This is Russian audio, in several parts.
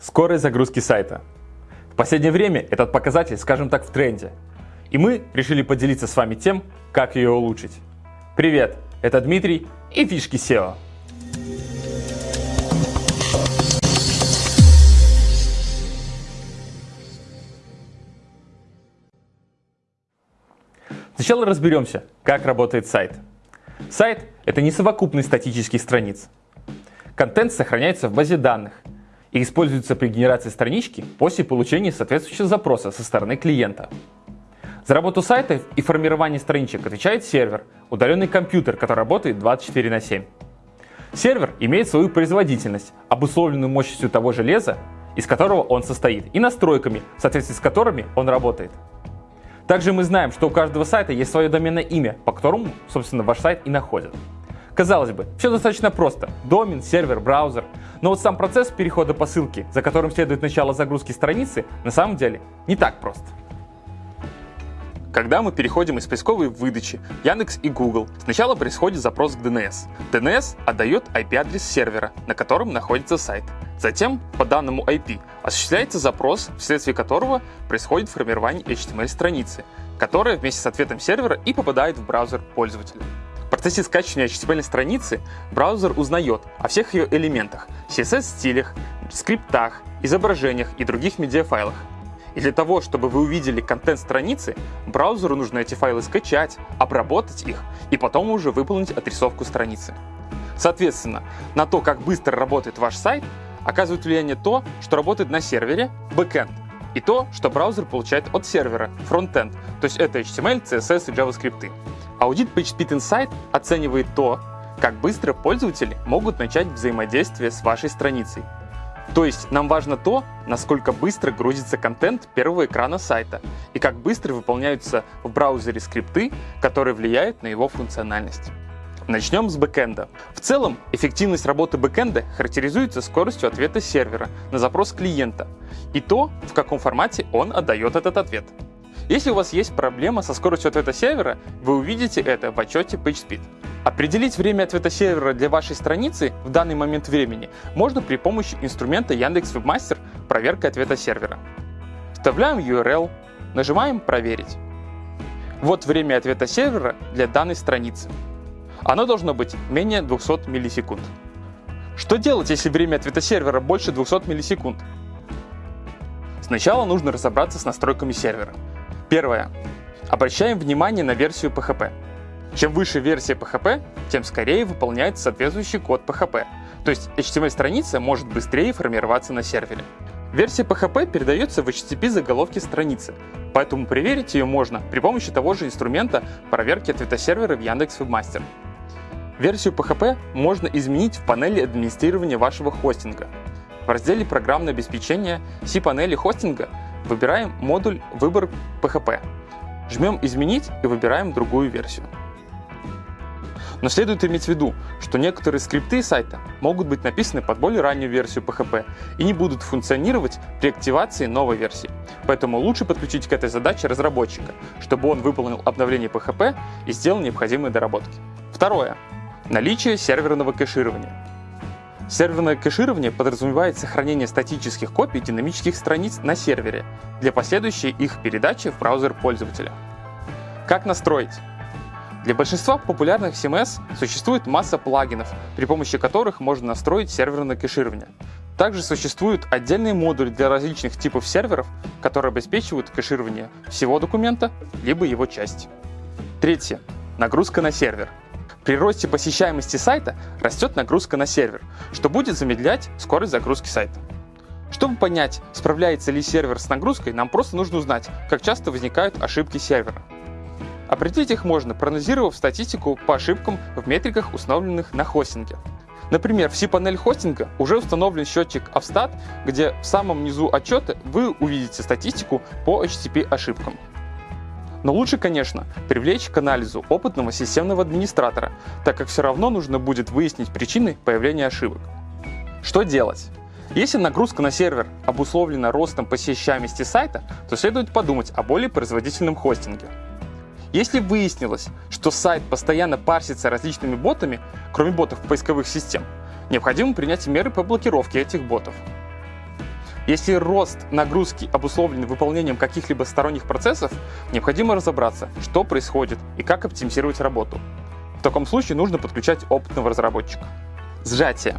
Скорость загрузки сайта. В последнее время этот показатель, скажем так, в тренде. И мы решили поделиться с вами тем, как ее улучшить. Привет, это Дмитрий и фишки SEO. Сначала разберемся, как работает сайт. Сайт – это не совокупность статических страниц. Контент сохраняется в базе данных – и используется при генерации странички после получения соответствующего запроса со стороны клиента. За работу сайта и формирование страничек отвечает сервер, удаленный компьютер, который работает 24 на 7. Сервер имеет свою производительность, обусловленную мощностью того железа, из которого он состоит, и настройками, в соответствии с которыми он работает. Также мы знаем, что у каждого сайта есть свое доменное имя, по которому, собственно, ваш сайт и находят. Казалось бы, все достаточно просто. Домен, сервер, браузер. Но вот сам процесс перехода по ссылке, за которым следует начало загрузки страницы, на самом деле не так прост. Когда мы переходим из поисковой выдачи Яндекс и Google, сначала происходит запрос к DNS. DNS отдает IP-адрес сервера, на котором находится сайт. Затем, по данному IP, осуществляется запрос, вследствие которого происходит формирование HTML-страницы, которая вместе с ответом сервера и попадает в браузер пользователя процессе скачивания HTML страницы браузер узнает о всех ее элементах, CSS-стилях, скриптах, изображениях и других медиафайлах. И для того, чтобы вы увидели контент страницы, браузеру нужно эти файлы скачать, обработать их и потом уже выполнить отрисовку страницы. Соответственно, на то, как быстро работает ваш сайт, оказывает влияние то, что работает на сервере, backend, и то, что браузер получает от сервера, frontend, то есть это HTML, CSS и JavaScript. Аудит PageSpeed Insight оценивает то, как быстро пользователи могут начать взаимодействие с вашей страницей. То есть нам важно то, насколько быстро грузится контент первого экрана сайта и как быстро выполняются в браузере скрипты, которые влияют на его функциональность. Начнем с бэкэнда. В целом, эффективность работы бэкэнда характеризуется скоростью ответа сервера на запрос клиента и то, в каком формате он отдает этот ответ. Если у вас есть проблема со скоростью ответа сервера, вы увидите это в отчете PageSpeed. Определить время ответа сервера для вашей страницы в данный момент времени можно при помощи инструмента Яндекс Webmaster проверка ответа сервера. Вставляем URL, нажимаем «Проверить». Вот время ответа сервера для данной страницы. Оно должно быть менее 200 миллисекунд. Что делать, если время ответа сервера больше 200 миллисекунд? Сначала нужно разобраться с настройками сервера. Первое. Обращаем внимание на версию PHP. Чем выше версия PHP, тем скорее выполняется соответствующий код PHP, то есть HTML-страница может быстрее формироваться на сервере. Версия PHP передается в HTTP заголовке страницы, поэтому проверить ее можно при помощи того же инструмента проверки ответа сервера в Яндекс Webmaster. Версию PHP можно изменить в панели администрирования вашего хостинга. В разделе «Программное обеспечение» C-панели хостинга Выбираем модуль «Выбор PHP». Жмем «Изменить» и выбираем другую версию. Но следует иметь в виду, что некоторые скрипты сайта могут быть написаны под более раннюю версию PHP и не будут функционировать при активации новой версии. Поэтому лучше подключить к этой задаче разработчика, чтобы он выполнил обновление PHP и сделал необходимые доработки. Второе. Наличие серверного кэширования. Серверное кэширование подразумевает сохранение статических копий динамических страниц на сервере для последующей их передачи в браузер пользователя. Как настроить? Для большинства популярных CMS существует масса плагинов, при помощи которых можно настроить серверное кэширование. Также существуют отдельные модули для различных типов серверов, которые обеспечивают кэширование всего документа, либо его части. Третье. Нагрузка на сервер. При росте посещаемости сайта растет нагрузка на сервер, что будет замедлять скорость загрузки сайта. Чтобы понять, справляется ли сервер с нагрузкой, нам просто нужно узнать, как часто возникают ошибки сервера. Определить их можно, проанализировав статистику по ошибкам в метриках, установленных на хостинге. Например, в C-панель хостинга уже установлен счетчик Avstat, где в самом низу отчета вы увидите статистику по HTTP ошибкам. Но лучше, конечно, привлечь к анализу опытного системного администратора, так как все равно нужно будет выяснить причины появления ошибок. Что делать? Если нагрузка на сервер обусловлена ростом посещаемости сайта, то следует подумать о более производительном хостинге. Если выяснилось, что сайт постоянно парсится различными ботами, кроме ботов поисковых систем, необходимо принять меры по блокировке этих ботов. Если рост нагрузки обусловлен выполнением каких-либо сторонних процессов, необходимо разобраться, что происходит и как оптимизировать работу. В таком случае нужно подключать опытного разработчика. Сжатие.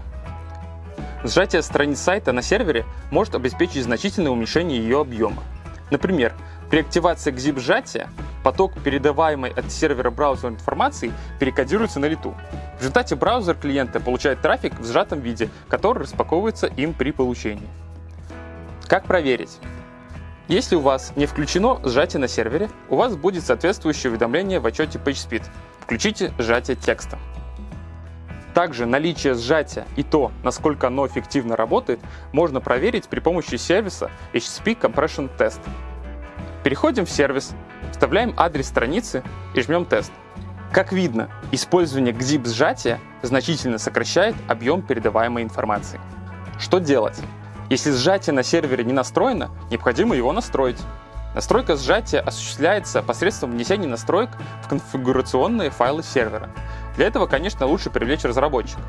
Сжатие страниц сайта на сервере может обеспечить значительное уменьшение ее объема. Например, при активации zip сжатия поток передаваемой от сервера браузера информации перекодируется на лету. В результате браузер клиента получает трафик в сжатом виде, который распаковывается им при получении. Как проверить? Если у вас не включено сжатие на сервере, у вас будет соответствующее уведомление в отчете PageSpeed. Включите сжатие текста. Также наличие сжатия и то, насколько оно эффективно работает, можно проверить при помощи сервиса HTTP Compression Test. Переходим в сервис, вставляем адрес страницы и жмем тест. Как видно, использование GZIP сжатия значительно сокращает объем передаваемой информации. Что делать? Если сжатие на сервере не настроено, необходимо его настроить. Настройка сжатия осуществляется посредством внесения настроек в конфигурационные файлы сервера. Для этого, конечно, лучше привлечь разработчика.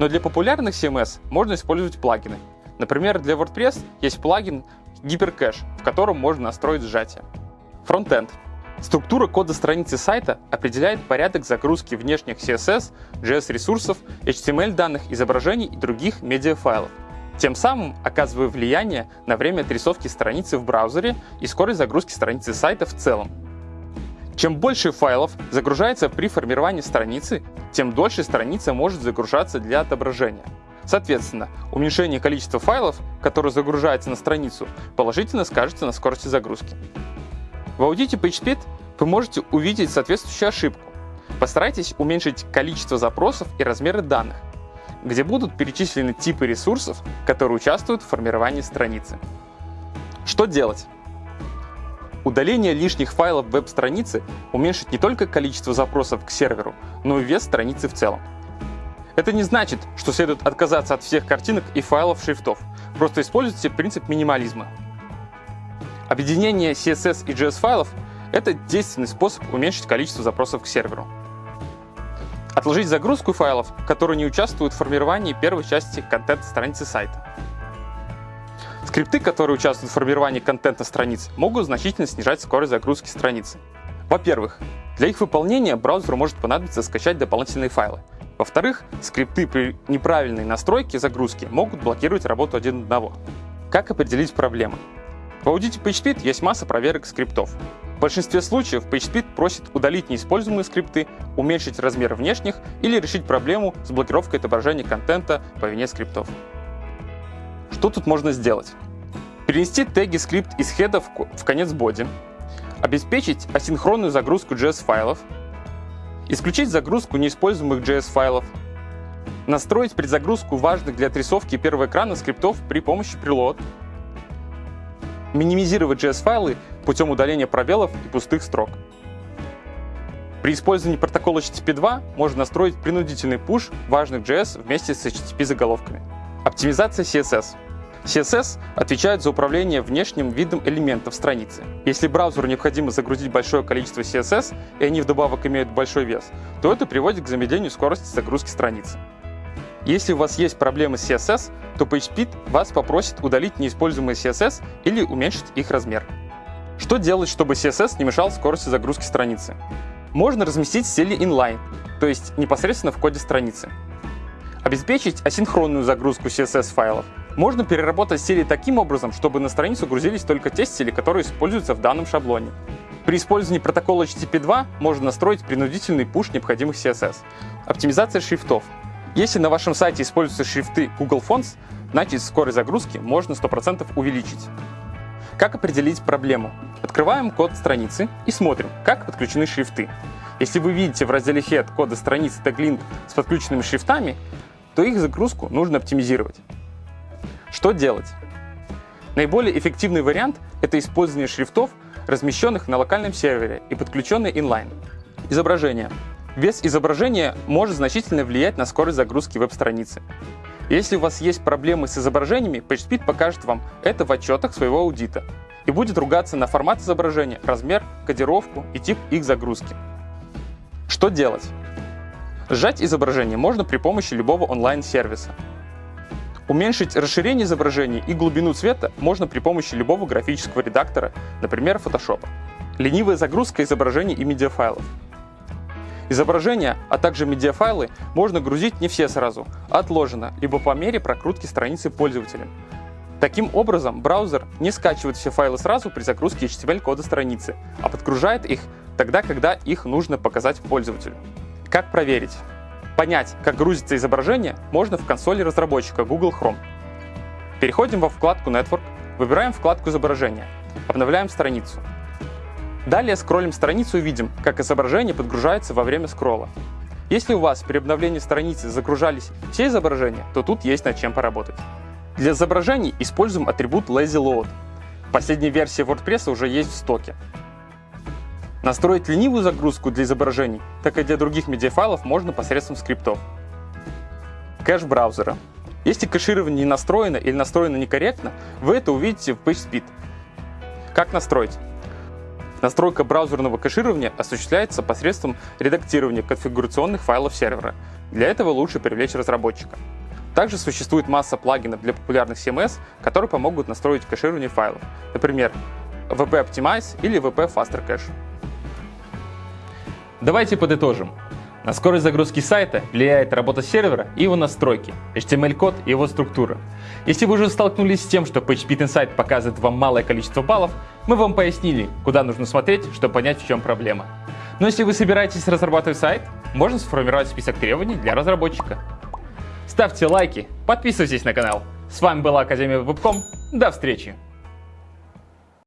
Но для популярных CMS можно использовать плагины. Например, для WordPress есть плагин Hypercache, в котором можно настроить сжатие. Фронтенд. Структура кода страницы сайта определяет порядок загрузки внешних CSS, JS-ресурсов, HTML-данных, изображений и других медиафайлов. Тем самым оказывая влияние на время отрисовки страницы в браузере и скорость загрузки страницы сайта в целом. Чем больше файлов загружается при формировании страницы, тем дольше страница может загружаться для отображения. Соответственно, уменьшение количества файлов, которые загружаются на страницу, положительно скажется на скорости загрузки. В аудите PageSpeed вы можете увидеть соответствующую ошибку. Постарайтесь уменьшить количество запросов и размеры данных, где будут перечислены типы ресурсов, которые участвуют в формировании страницы. Что делать? Удаление лишних файлов веб-страницы уменьшит не только количество запросов к серверу, но и вес страницы в целом. Это не значит, что следует отказаться от всех картинок и файлов шрифтов. Просто используйте принцип минимализма. Объединение CSS и JS файлов — это действенный способ уменьшить количество запросов к серверу. Отложить загрузку файлов, которые не участвуют в формировании первой части контента страницы сайта. Скрипты, которые участвуют в формировании контента страниц, могут значительно снижать скорость загрузки страницы. Во-первых, для их выполнения браузеру может понадобиться скачать дополнительные файлы. Во-вторых, скрипты при неправильной настройке загрузки могут блокировать работу один одного. Как определить проблемы? В аудите PageSpeed есть масса проверок скриптов. Большинстве случаев PageSpeed просит удалить неиспользуемые скрипты, уменьшить размер внешних или решить проблему с блокировкой отображения контента по вине скриптов. Что тут можно сделать? Перенести теги скрипт из хеда в конец боди, обеспечить асинхронную загрузку JS-файлов, исключить загрузку неиспользуемых JS-файлов, настроить предзагрузку важных для отрисовки первого экрана скриптов при помощи preload, минимизировать JS-файлы путем удаления пробелов и пустых строк. При использовании протокола HTTP 2 можно настроить принудительный пуш важных JS вместе с HTTP заголовками. Оптимизация CSS. CSS отвечает за управление внешним видом элементов страницы. Если браузеру необходимо загрузить большое количество CSS, и они вдобавок имеют большой вес, то это приводит к замедлению скорости загрузки страницы. Если у вас есть проблемы с CSS, то PageSpeed вас попросит удалить неиспользуемые CSS или уменьшить их размер. Что делать, чтобы CSS не мешал скорости загрузки страницы? Можно разместить стили inline, то есть непосредственно в коде страницы. Обеспечить асинхронную загрузку CSS-файлов. Можно переработать стили таким образом, чтобы на страницу грузились только те стили, которые используются в данном шаблоне. При использовании протокола HTTP 2 можно настроить принудительный пуш необходимых CSS. Оптимизация шрифтов. Если на вашем сайте используются шрифты Google Fonts, значит скорость загрузки можно 100% увеличить. Как определить проблему? Открываем код страницы и смотрим, как подключены шрифты. Если вы видите в разделе Head кода страницы теглинк с подключенными шрифтами, то их загрузку нужно оптимизировать. Что делать? Наиболее эффективный вариант — это использование шрифтов, размещенных на локальном сервере и подключенные инлайн. Изображение. Вес изображения может значительно влиять на скорость загрузки веб-страницы. Если у вас есть проблемы с изображениями, PageSpeed покажет вам это в отчетах своего аудита и будет ругаться на формат изображения, размер, кодировку и тип их загрузки. Что делать? Сжать изображение можно при помощи любого онлайн-сервиса. Уменьшить расширение изображений и глубину цвета можно при помощи любого графического редактора, например, Photoshop. Ленивая загрузка изображений и медиафайлов. Изображения, а также медиафайлы можно грузить не все сразу, отложено, либо по мере прокрутки страницы пользователем. Таким образом, браузер не скачивает все файлы сразу при загрузке HTML-кода страницы, а подгружает их тогда, когда их нужно показать пользователю. Как проверить? Понять, как грузится изображение, можно в консоли разработчика Google Chrome. Переходим во вкладку Network, выбираем вкладку изображения, обновляем страницу. Далее скроллим страницу и видим, как изображение подгружается во время скролла. Если у вас при обновлении страницы загружались все изображения, то тут есть над чем поработать. Для изображений используем атрибут LazyLoad. Последняя версия WordPress уже есть в стоке. Настроить ленивую загрузку для изображений, так и для других медиафайлов можно посредством скриптов. Кэш браузера. Если кэширование не настроено или настроено некорректно, вы это увидите в PageSpeed. Как настроить? Настройка браузерного кэширования осуществляется посредством редактирования конфигурационных файлов сервера. Для этого лучше привлечь разработчика. Также существует масса плагинов для популярных CMS, которые помогут настроить кэширование файлов. Например, VP Optimize или VP Faster Cache. Давайте подытожим. На скорость загрузки сайта влияет работа сервера и его настройки, HTML-код и его структура. Если вы уже столкнулись с тем, что PageSpeed Insight показывает вам малое количество баллов, мы вам пояснили, куда нужно смотреть, чтобы понять, в чем проблема. Но если вы собираетесь разрабатывать сайт, можно сформировать список требований для разработчика. Ставьте лайки, подписывайтесь на канал. С вами была Академия Вебком. До встречи!